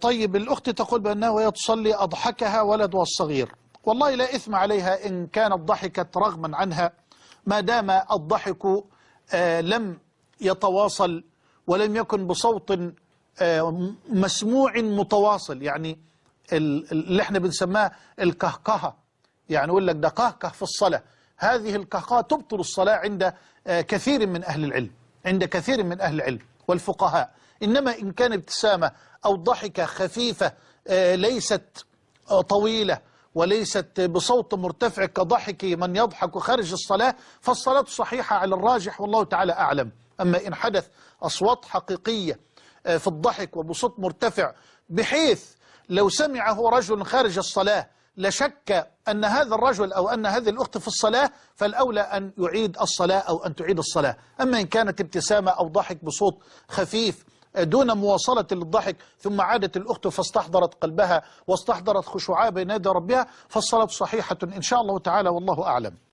طيب الأخت تقول بأنها وهي تصلي أضحكها ولدها الصغير والله لا إثم عليها إن كانت ضحكت رغما عنها. ما دام الضحك آه، لم يتواصل ولم يكن بصوت آه، مسموع متواصل. يعني ال- اللي إحنا بنسماه الكهكهة. يعني يقول لك ده كهكه في الصلاة. هذه الكهكهة تبطل الصلاة عند آه، كثير من أهل العلم. عند كثير من أهل العلم. والفقهاء. إنما إن كان ابتسامة أو ضحكة خفيفة آه، ليست آه، طويلة وليست بصوت مرتفع كضحك من يضحك خارج الصلاة فالصلاة صحيحة على الراجح والله تعالى أعلم. أما إن حدث أصوات حقيقية آه، في الضحك وبصوت مرتفع بحيث لو سمعه رجل خارج الصلاة لشك أن هذا الرجل أو أن هذه الأخت في الصلاة فالأولى أن يعيد الصلاة أو أن تعيد الصلاة. أما إن كانت ابتسامة أو ضحك بصوت خفيف دون مواصلة للضحك ثم عادت الأخت فاستحضرت قلبها واستحضرت خشوعها بين يدي ربها فالصلاة صحيحة إن شاء الله تعالى والله أعلم.